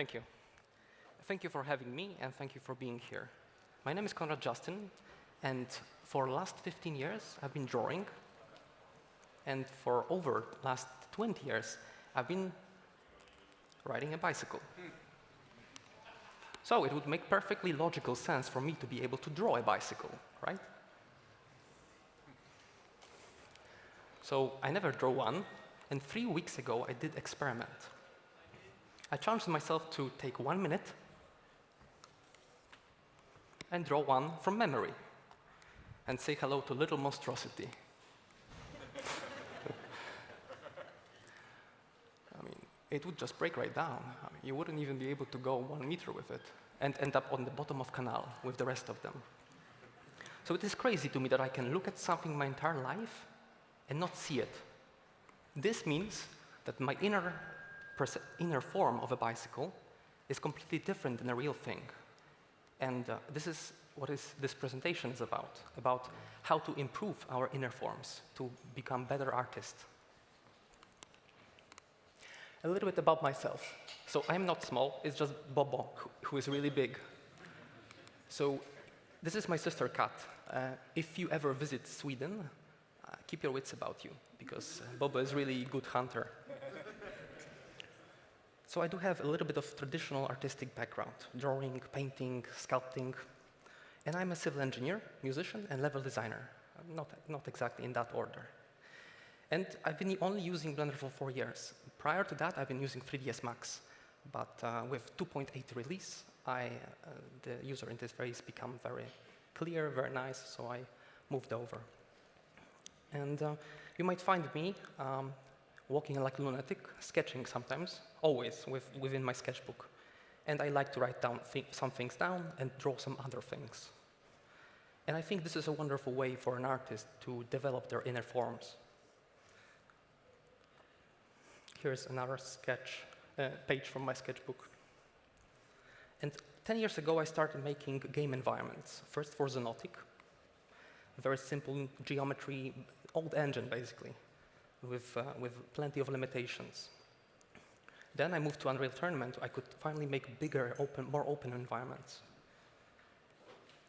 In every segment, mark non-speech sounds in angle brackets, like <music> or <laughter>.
Thank you. Thank you for having me, and thank you for being here. My name is Konrad Justin, and for the last 15 years, I've been drawing. And for over the last 20 years, I've been riding a bicycle. So it would make perfectly logical sense for me to be able to draw a bicycle, right? So I never draw one, and three weeks ago, I did experiment. I challenged myself to take one minute and draw one from memory and say hello to little monstrosity. <laughs> I mean, it would just break right down. I mean, you wouldn't even be able to go one meter with it and end up on the bottom of canal with the rest of them. So it is crazy to me that I can look at something my entire life and not see it. This means that my inner, inner form of a bicycle is completely different than a real thing. And uh, this is what is, this presentation is about, about how to improve our inner forms to become better artists. A little bit about myself. So I'm not small, it's just Bobo, who, is really big. So this is my sister Kat. Uh, if you ever visit Sweden, uh, keep your wits about you, because uh, Bobo is really a good hunter. So I do have a little bit of traditional artistic background, drawing, painting, sculpting. And I'm a civil engineer, musician, and level designer. Not, not exactly in that order. And I've been only using Blender for four years. Prior to that, I've been using 3ds Max. But uh, with 2.8 release, I, uh, the user interface became very clear, very nice, so I moved over. And uh, you might find me um, walking like a lunatic, sketching sometimes, always with, within my sketchbook. And I like to write down th some things down and draw some other things. And I think this is a wonderful way for an artist to develop their inner forms. Here's another sketch uh, page from my sketchbook. And 10 years ago, I started making game environments, first for Xonotic, very simple geometry, old engine, basically, with, uh, with plenty of limitations. Then I moved to Unreal Tournament. I could finally make bigger, open, more open environments.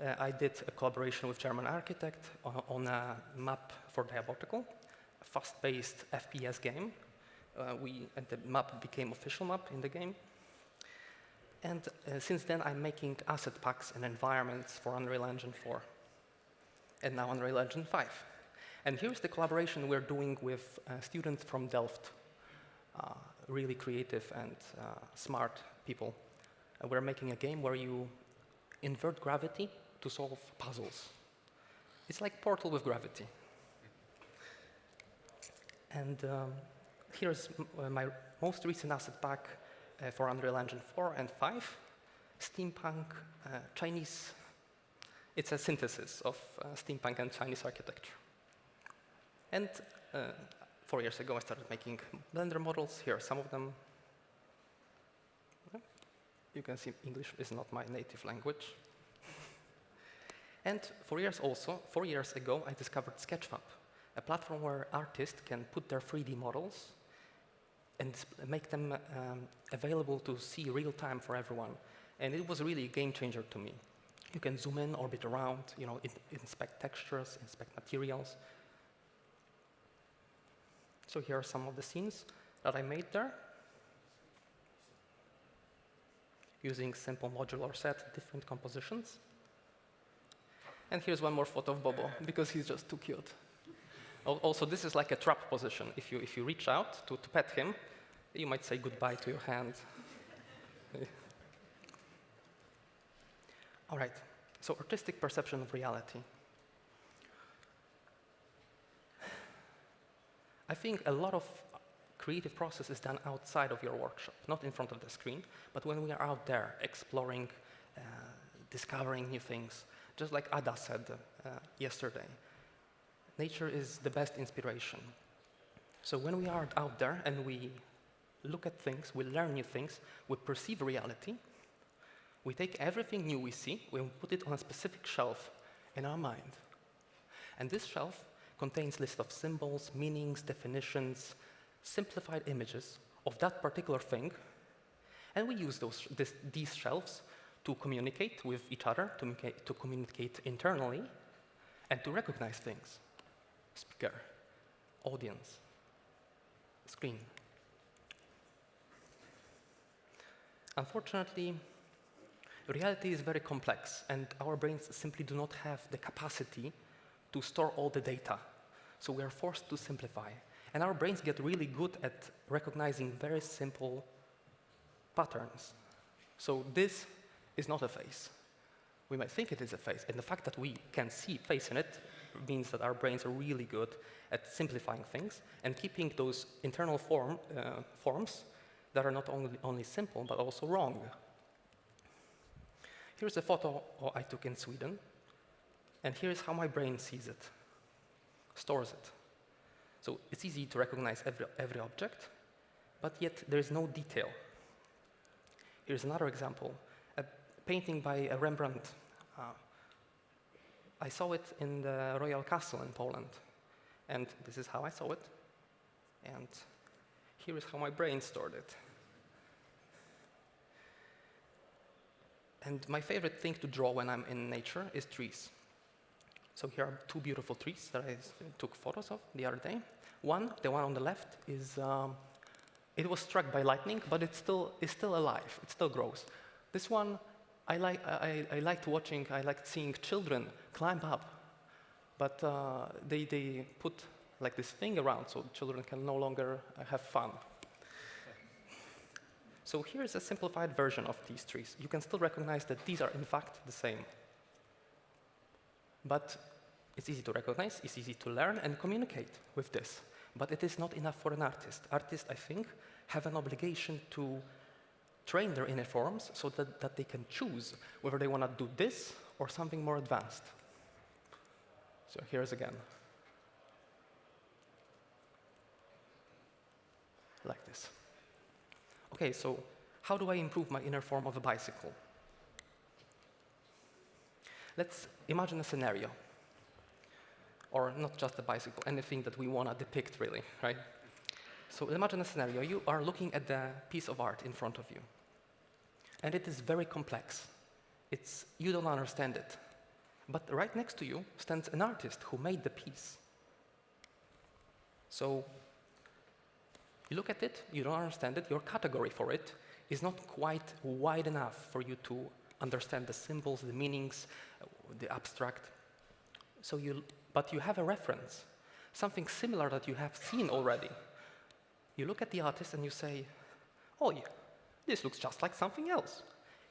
Uh, I did a collaboration with German architect on, on a map for Diabotical, a fast-paced FPS game. Uh, we, and the map became official map in the game. And uh, since then, I'm making asset packs and environments for Unreal Engine 4, and now Unreal Engine 5. And here's the collaboration we're doing with uh, students from Delft, uh, really creative and uh, smart people. We're making a game where you invert gravity to solve puzzles. It's like Portal with gravity. And um, here's my most recent asset pack uh, for Unreal Engine 4 and 5, steampunk, uh, Chinese. It's a synthesis of uh, steampunk and Chinese architecture. And uh, four years ago, I started making Blender models. Here are some of them. You can see English is not my native language. and four years also, four years ago, I discovered Sketchfab, a platform where artists can put their 3D models and make them um, available to see real time for everyone. And it was really a game changer to me. You can zoom in, orbit around, you know, inspect textures, inspect materials. So here are some of the scenes that I made there. Using simple modular set, different compositions. And here's one more photo of Bobo, because he's just too cute. Also, this is like a trap position. If you, if you reach out to, to pet him, you might say goodbye to your hand. <laughs> All right, so artistic perception of reality. I think a lot of creative process is done outside of your workshop, not in front of the screen, but when we are out there exploring, uh, discovering new things. Just like Ada said uh, yesterday, nature is the best inspiration. So when we are out there and we look at things, we learn new things, we perceive reality, we take everything new we see, we put it on a specific shelf in our mind. And this shelf contains list of symbols, meanings, definitions, simplified images of that particular thing. And we use those, this, these shelves to communicate with each other, to, to communicate internally, and to recognize things. Speaker, audience, screen. Unfortunately, reality is very complex, and our brains simply do not have the capacity to store all the data. So we are forced to simplify. And our brains get really good at recognizing very simple patterns. So this is not a face. We might think it is a face, and the fact that we can see face in it means that our brains are really good at simplifying things and keeping those internal form, uh, forms that are not only, only simple, but also wrong. Here's a photo I took in Sweden, and here's how my brain sees it, stores it. So it's easy to recognize every, every object, but yet there is no detail. Here's another example, a painting by a Rembrandt. Uh, I saw it in the Royal Castle in Poland, and this is how I saw it, and here is how my brain stored it. And my favorite thing to draw when I'm in nature is trees. So here are two beautiful trees that I took photos of the other day. One, the one on the left, is um, it was struck by lightning, but it still is still alive. It still grows. This one, I like I, I liked watching. I liked seeing children climb up, but uh, they they put like this thing around so children can no longer uh, have fun. So here's a simplified version of these trees. You can still recognize that these are in fact the same. But it's easy to recognize, it's easy to learn and communicate with this. But it is not enough for an artist. Artists, I think, have an obligation to train their inner forms so that, that they can choose whether they want to do this or something more advanced. So here's again. Like this. Okay, so how do I improve my inner form of a bicycle? Let's imagine a scenario. Or not just a bicycle, anything that we want to depict, really, right? So imagine a scenario. You are looking at the piece of art in front of you. And it is very complex. It's, you don't understand it. But right next to you stands an artist who made the piece. So you look at it, you don't understand it, your category for it is not quite wide enough for you to understand the symbols, the meanings, uh, the abstract. So you, but you have a reference, something similar that you have seen already. You look at the artist and you say, oh, yeah, this looks just like something else.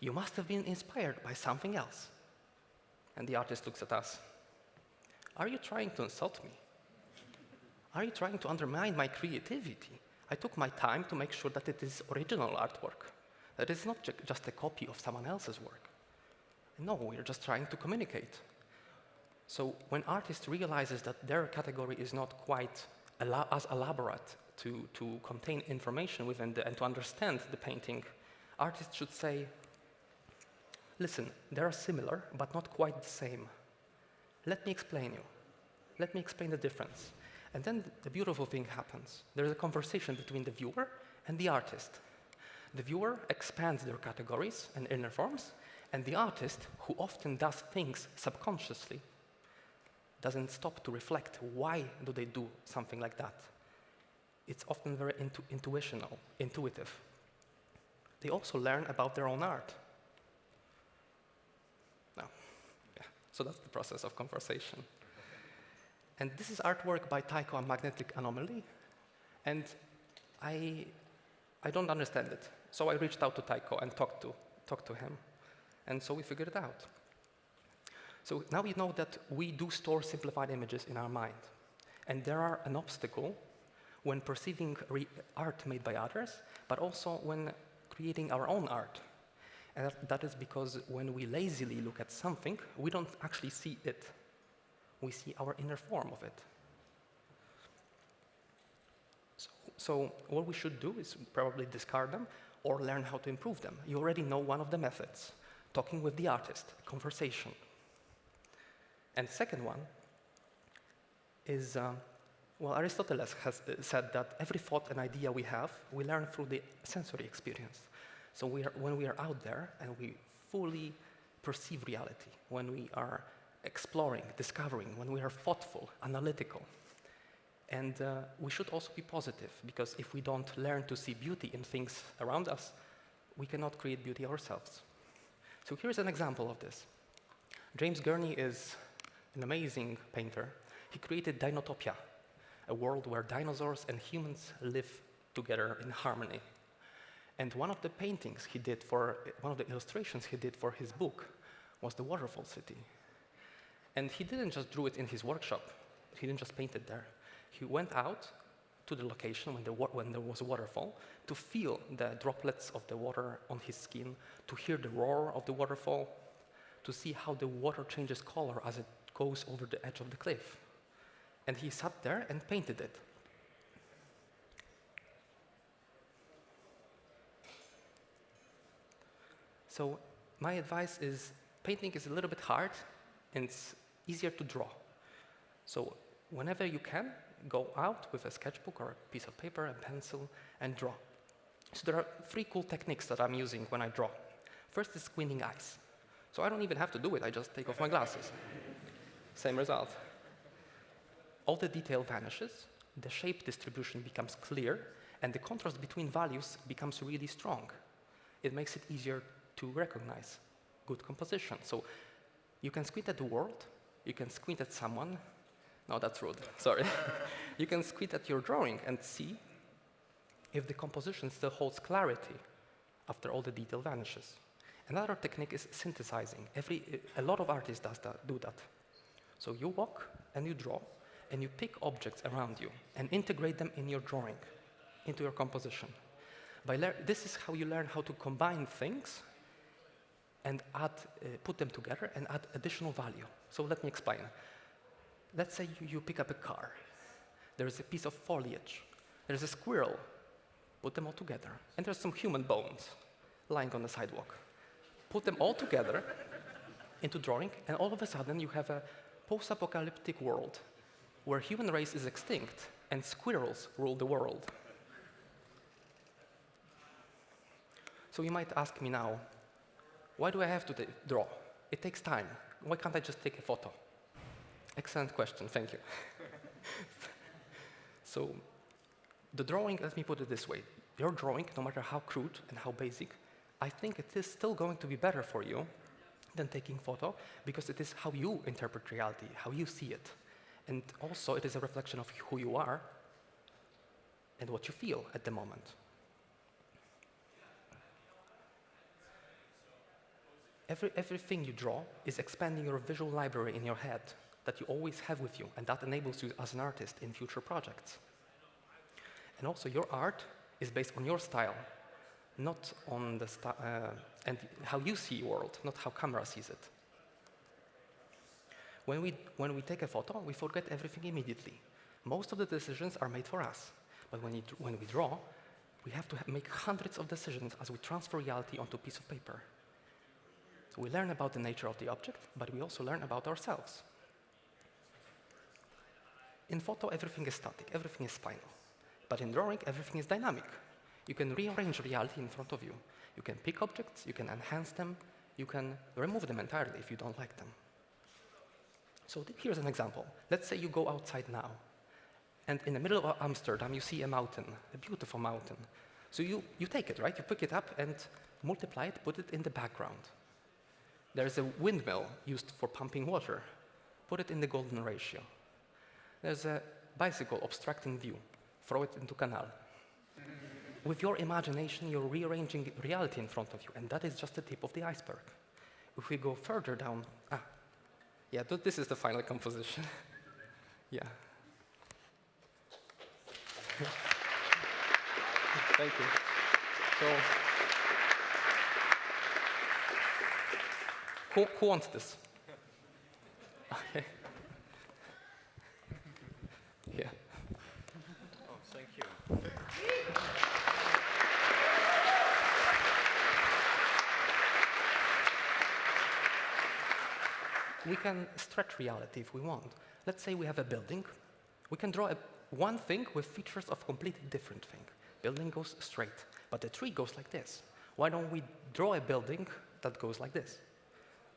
You must have been inspired by something else. And the artist looks at us. Are you trying to insult me? Are you trying to undermine my creativity? I took my time to make sure that it is original artwork, that it's not ju just a copy of someone else's work. No, we're just trying to communicate. So when artist realizes that their category is not quite as elaborate to, to contain information within the, and to understand the painting, artists should say, listen, they are similar, but not quite the same. Let me explain you. Let me explain the difference. And then the beautiful thing happens. There's a conversation between the viewer and the artist. The viewer expands their categories and inner forms, and the artist, who often does things subconsciously, doesn't stop to reflect why do they do something like that. It's often very intu intuitional, intuitive. They also learn about their own art. Now, yeah, so that's the process of conversation. And this is artwork by Tycho and Magnetic Anomaly. And I, I don't understand it. So I reached out to Tycho and talked to, talked to him. And so we figured it out. So now we know that we do store simplified images in our mind. And there are an obstacle when perceiving art made by others, but also when creating our own art. And that, is because when we lazily look at something, we don't actually see it we see our inner form of it. So, so what we should do is probably discard them or learn how to improve them. You already know one of the methods, talking with the artist, conversation. And second one is, um, well, Aristotle has uh, said that every thought and idea we have, we learn through the sensory experience. So we are, when we are out there and we fully perceive reality, when we are exploring, discovering, when we are thoughtful, analytical. And uh, we should also be positive, because if we don't learn to see beauty in things around us, we cannot create beauty ourselves. So here's an example of this. James Gurney is an amazing painter. He created Dinotopia, a world where dinosaurs and humans live together in harmony. And one of the paintings he did for, one of the illustrations he did for his book was the waterfall city. And he didn't just draw it in his workshop. He didn't just paint it there. He went out to the location when, the when there was a waterfall to feel the droplets of the water on his skin, to hear the roar of the waterfall, to see how the water changes color as it goes over the edge of the cliff. And he sat there and painted it. So my advice is painting is a little bit hard and it's easier to draw. So whenever you can, go out with a sketchbook or a piece of paper, a pencil, and draw. So there are three cool techniques that I'm using when I draw. First is squinting eyes. So I don't even have to do it, I just take off my glasses. Same result. All the detail vanishes, the shape distribution becomes clear, and the contrast between values becomes really strong. It makes it easier to recognize good composition. So you can squint at the world, you can squint at someone. No, that's rude, sorry. <laughs> you can squint at your drawing and see if the composition still holds clarity after all the detail vanishes. Another technique is synthesizing. Every, a lot of artists does that, do that. So you walk and you draw, and you pick objects around you and integrate them in your drawing, into your composition. By this is how you learn how to combine things and add, uh, put them together and add additional value. So let me explain. Let's say you, you pick up a car. There's a piece of foliage. There's a squirrel. Put them all together. And there's some human bones lying on the sidewalk. Put them all together into drawing, and all of a sudden you have a post-apocalyptic world where human race is extinct and squirrels rule the world. So you might ask me now, why do I have to draw? It takes time. Why can't I just take a photo? Excellent question, thank you. <laughs> so the drawing, let me put it this way. Your drawing, no matter how crude and how basic, I think it is still going to be better for you than taking photo because it is how you interpret reality, how you see it. And also it is a reflection of who you are and what you feel at the moment. Every, everything you draw is expanding your visual library in your head that you always have with you, and that enables you as an artist in future projects. And also, your art is based on your style, not on the uh, and how you see the world, not how camera sees it. When we, when we take a photo, we forget everything immediately. Most of the decisions are made for us. But when, when we draw, we have to make hundreds of decisions as we transfer reality onto a piece of paper. So we learn about the nature of the object, but we also learn about ourselves. In photo, everything is static, everything is final. But in drawing, everything is dynamic. You can rearrange reality in front of you. You can pick objects, you can enhance them, you can remove them entirely if you don't like them. So here's an example. Let's say you go outside now, and in the middle of Amsterdam, you see a mountain, a beautiful mountain. So you, you take it, right? You pick it up and multiply it, put it in the background. There's a windmill used for pumping water. Put it in the golden ratio. There's a bicycle obstructing view. Throw it into canal. With your imagination, you're rearranging reality in front of you, and that is just the tip of the iceberg. If we go further down, ah, yeah, th this is the final composition. <laughs> yeah. <laughs> Thank you. So. Who, who wants this? Okay. Yeah. Oh, thank you. We can stretch reality if we want. Let's say we have a building. We can draw a, one thing with features of completely different thing. Building goes straight, but the tree goes like this. Why don't we draw a building that goes like this?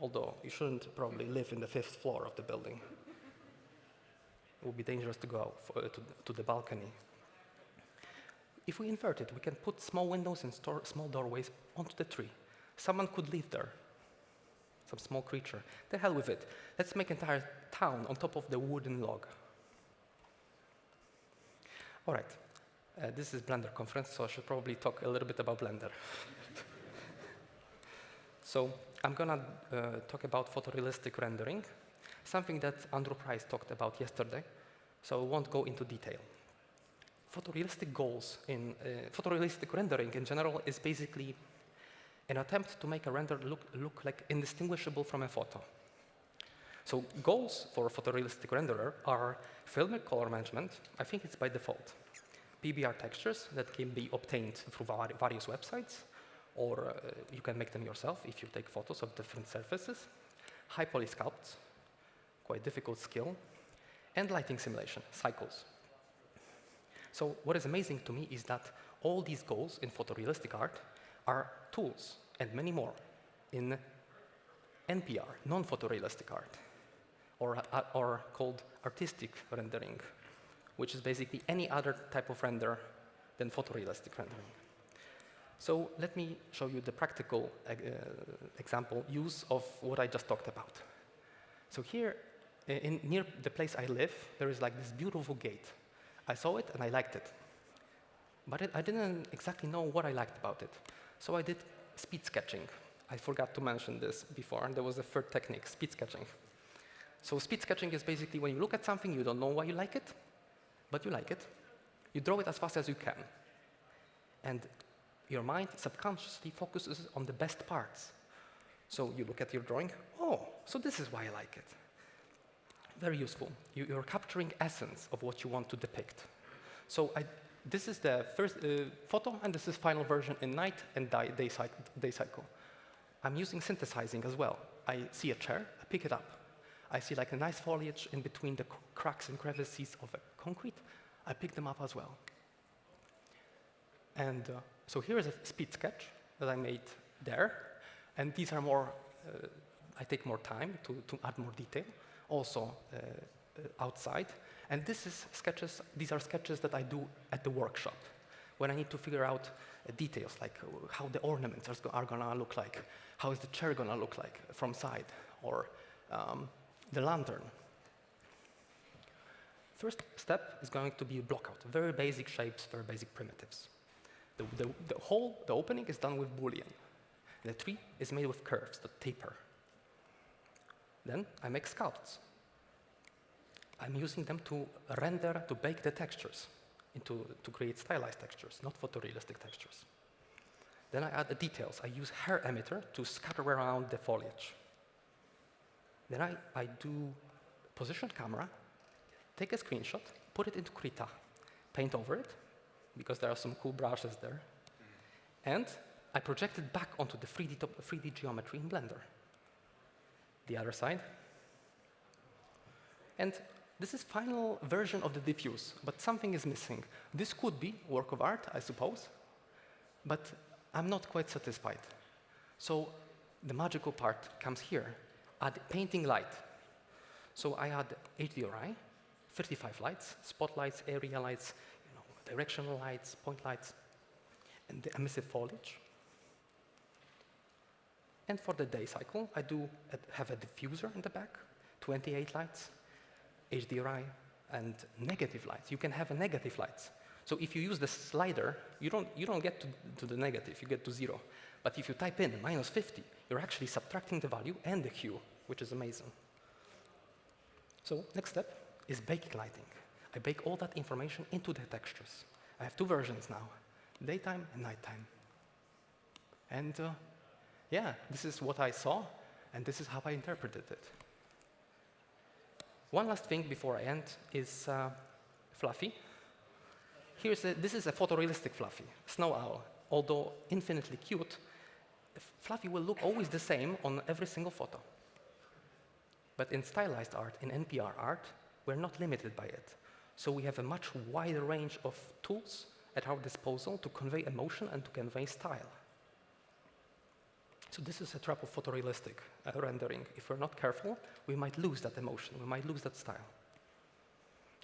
Although you shouldn't probably live in the fifth floor of the building. It would be dangerous to go for, uh, to, to the balcony. If we invert it, we can put small windows and store small doorways onto the tree. Someone could live there, some small creature. The hell with it. Let's make an entire town on top of the wooden log. All right. Uh, this is Blender conference, so I should probably talk a little bit about Blender. <laughs> so I'm gonna uh, talk about photorealistic rendering, something that Andrew Price talked about yesterday, so I won't go into detail. Photorealistic goals in uh, photorealistic rendering in general is basically an attempt to make a render look, look like indistinguishable from a photo. So goals for a photorealistic renderer are filmic color management. I think it's by default. PBR textures that can be obtained through various websites, or uh, you can make them yourself if you take photos of different surfaces. High poly sculpts, quite difficult skill, and lighting simulation, cycles. So what is amazing to me is that all these goals in photorealistic art are tools and many more in NPR, non-photorealistic art, or, uh, or called artistic rendering, which is basically any other type of render than photorealistic rendering. So let me show you the practical uh, example use of what I just talked about. So here, in, near the place I live, there is like this beautiful gate. I saw it and I liked it. But it, I didn't exactly know what I liked about it. So I did speed sketching. I forgot to mention this before, and there was a third technique, speed sketching. So speed sketching is basically when you look at something, you don't know why you like it, but you like it. You draw it as fast as you can. And your mind subconsciously focuses on the best parts. So you look at your drawing, oh, so this is why I like it. Very useful. You, are capturing essence of what you want to depict. So I, this is the first uh, photo, and this is final version in night and day, day, cycle. I'm using synthesizing as well. I see a chair, I pick it up. I see like a nice foliage in between the cracks and crevices of concrete. I pick them up as well. And uh, so here is a speed sketch that I made there. And these are more, uh, I take more time to, to add more detail, also uh outside. And this is sketches, these are sketches that I do at the workshop when I need to figure out uh, details like uh, how the ornaments are, going to look like, how is the chair going to look like from side, or um, the lantern. First step is going to be block out, very basic shapes, very basic primitives. The, the, the hole, the opening is done with Boolean. The tree is made with curves that taper. Then I make sculpts. I'm using them to render, to bake the textures, into, to create stylized textures, not photorealistic textures. Then I add the details. I use hair emitter to scatter around the foliage. Then I, I do position camera, take a screenshot, put it into Krita, paint over it, because there are some cool brushes there, and I project it back onto the 3D, 3D geometry in Blender. The other side. And this is final version of the diffuse, but something is missing. This could be work of art, I suppose, but I'm not quite satisfied. So the magical part comes here, add painting light. So I add HDRI, 35 lights, spotlights, area lights, you know, directional lights, point lights, and the emissive foliage. And for the day cycle, I do have a diffuser in the back, 28 lights, HDRI, and negative lights. You can have a negative lights. So if you use the slider, you don't, you don't get to, to the negative, you get to zero. But if you type in minus 50, you're actually subtracting the value and the hue, which is amazing. So next step is baking lighting. I bake all that information into the textures. I have two versions now, daytime and nighttime. And uh, yeah, this is what I saw, and this is how I interpreted it. One last thing before I end is uh, Fluffy. Here's a, this is a photorealistic Fluffy, snow owl. Although infinitely cute, Fluffy will look always the same on every single photo. But in stylized art, in NPR art, we're not limited by it. So we have a much wider range of tools at our disposal to convey emotion and to convey style. So this is a trap of photorealistic uh, rendering. If we're not careful, we might lose that emotion, we might lose that style.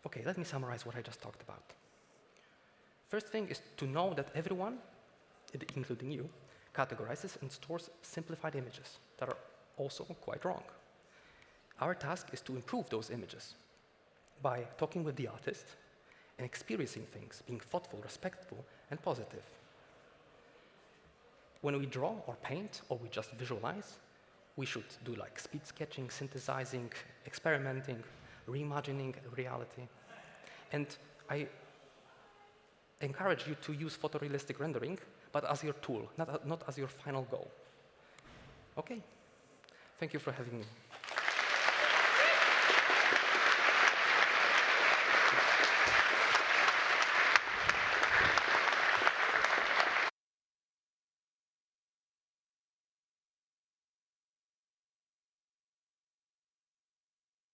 Okay, let me summarize what I just talked about. First thing is to know that everyone, including you, categorizes and stores simplified images that are also quite wrong. Our task is to improve those images by talking with the artist and experiencing things, being thoughtful, respectful, and positive. When we draw or paint or we just visualize, we should do like speed sketching, synthesizing, experimenting, reimagining reality. And I encourage you to use photorealistic rendering, but as your tool, not, not as your final goal. Okay? Thank you for having me.